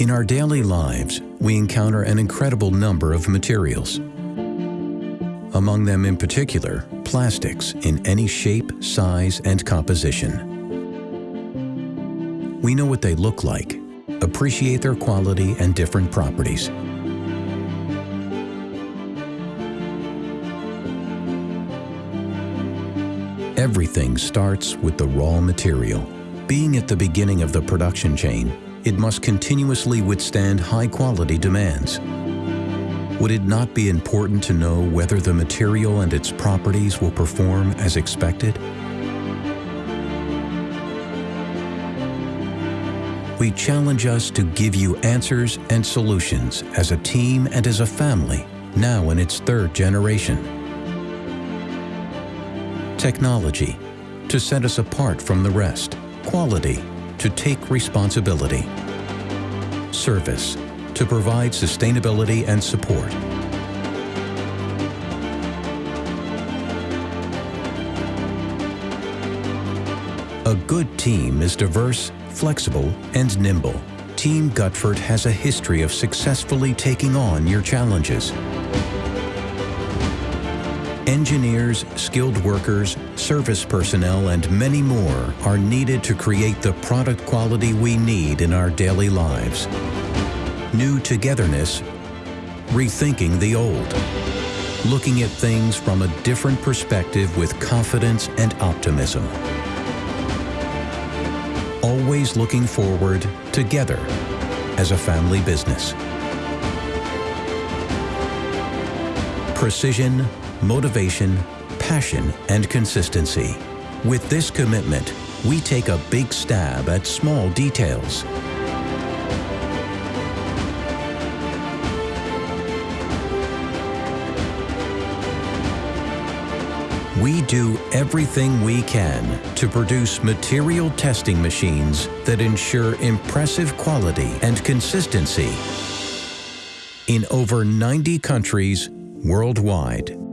In our daily lives, we encounter an incredible number of materials. Among them in particular, plastics in any shape, size, and composition. We know what they look like, appreciate their quality and different properties. Everything starts with the raw material. Being at the beginning of the production chain, it must continuously withstand high-quality demands. Would it not be important to know whether the material and its properties will perform as expected? We challenge us to give you answers and solutions as a team and as a family, now in its third generation. Technology, to set us apart from the rest. Quality, to take responsibility. Service, to provide sustainability and support. A good team is diverse flexible, and nimble, Team Göttfert has a history of successfully taking on your challenges. Engineers, skilled workers, service personnel, and many more are needed to create the product quality we need in our daily lives. New togetherness, rethinking the old. Looking at things from a different perspective with confidence and optimism always looking forward together as a family business. Precision, motivation, passion, and consistency. With this commitment, we take a big stab at small details we do everything we can to produce material testing machines that ensure impressive quality and consistency in over 90 countries worldwide.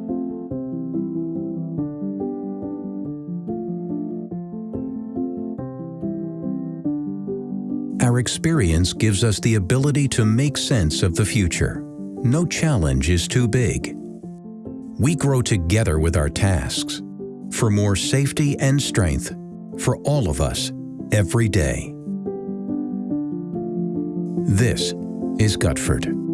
Our experience gives us the ability to make sense of the future. No challenge is too big we grow together with our tasks for more safety and strength for all of us every day. This is Göttfert.